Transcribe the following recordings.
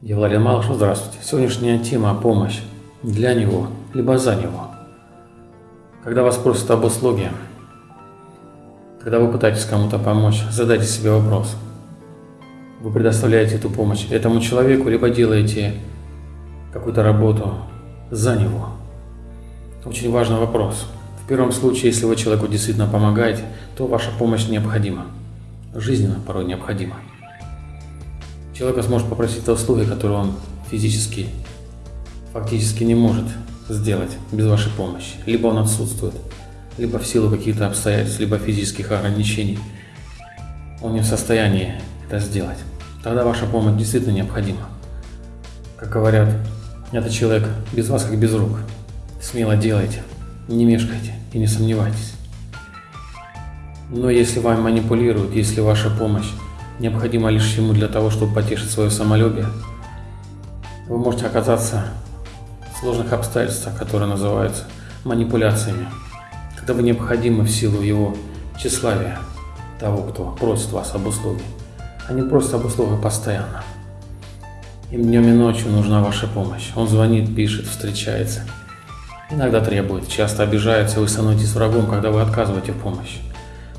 Я Владимир Малышев, здравствуйте. Сегодняшняя тема – помощь для него, либо за него. Когда вас просят об услуге, когда вы пытаетесь кому-то помочь, задайте себе вопрос. Вы предоставляете эту помощь этому человеку, либо делаете какую-то работу за него. Очень важный вопрос. Первом случае, если вы человеку действительно помогаете, то ваша помощь необходима. Жизненно порой необходима. Человек сможет попросить о услуги, которые он физически, фактически не может сделать без вашей помощи. Либо он отсутствует, либо в силу каких-то обстоятельств, либо физических ограничений. Он не в состоянии это сделать. Тогда ваша помощь действительно необходима. Как говорят, этот человек без вас как без рук. Смело делайте, не мешкайте и не сомневайтесь. Но если вами манипулируют, если ваша помощь необходимо лишь ему для того, чтобы потешить свое самолюбие, вы можете оказаться в сложных обстоятельствах, которые называются манипуляциями, когда вы необходимы в силу его тщеславия, того, кто просит вас об услуге. Они просят об услугах постоянно. Им днем и ночью нужна ваша помощь. Он звонит, пишет, встречается. Иногда требует, часто обижается, вы становитесь врагом, когда вы отказываете в помощи.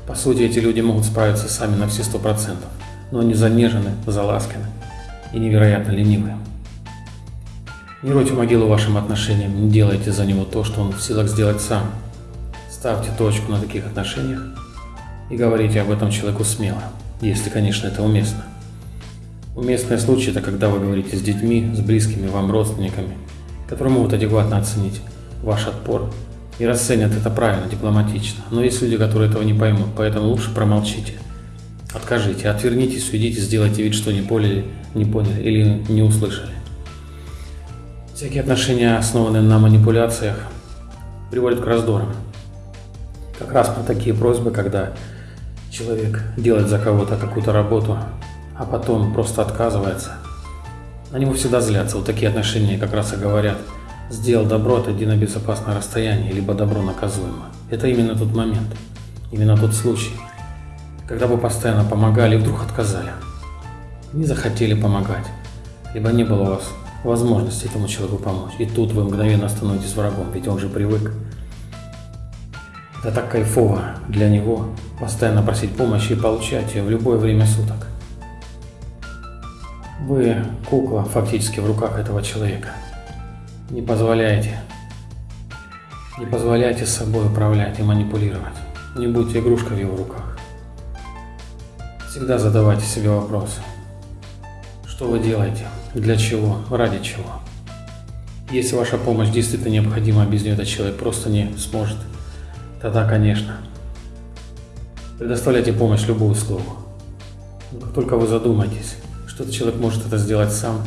По сути, эти люди могут справиться сами на все сто процентов но они занежены, заласканы и невероятно ленивы. Не ройте могилу вашим отношениям, не делайте за него то, что он в силах сделать сам. Ставьте точку на таких отношениях и говорите об этом человеку смело, если, конечно, это уместно. Уместный случай – это когда вы говорите с детьми, с близкими вам родственниками, которые могут адекватно оценить ваш отпор и расценят это правильно, дипломатично. Но есть люди, которые этого не поймут, поэтому лучше промолчите. Откажите, отвернитесь, уйдите, сделайте вид, что не поняли, не поняли или не услышали. Всякие отношения, основанные на манипуляциях, приводят к раздорам. Как раз про такие просьбы, когда человек делает за кого-то какую-то работу, а потом просто отказывается, на него всегда злятся. Вот такие отношения как раз и говорят, сделал добро, отойди на безопасное расстояние, либо добро наказуемо. Это именно тот момент, именно тот случай – когда вы постоянно помогали и вдруг отказали. Не захотели помогать, либо не было у вас возможности этому человеку помочь. И тут вы мгновенно становитесь врагом, ведь он же привык. Это так кайфово для него постоянно просить помощи и получать ее в любое время суток. Вы кукла фактически в руках этого человека. Не позволяйте, не позволяйте собой управлять и манипулировать. Не будьте игрушкой в его руках. Всегда задавайте себе вопрос, что вы делаете, для чего, ради чего. Если ваша помощь действительно необходима, а без нее этот человек просто не сможет, тогда, конечно, предоставляйте помощь любую услугу. Но как только вы задумаетесь, что этот человек может это сделать сам,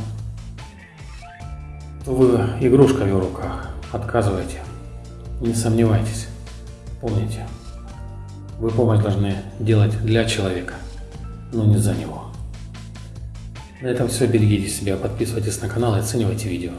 вы игрушка в руках, отказывайте, не сомневайтесь, помните, вы помощь должны делать для человека – но не за него. На этом все. Берегите себя, подписывайтесь на канал и оценивайте видео.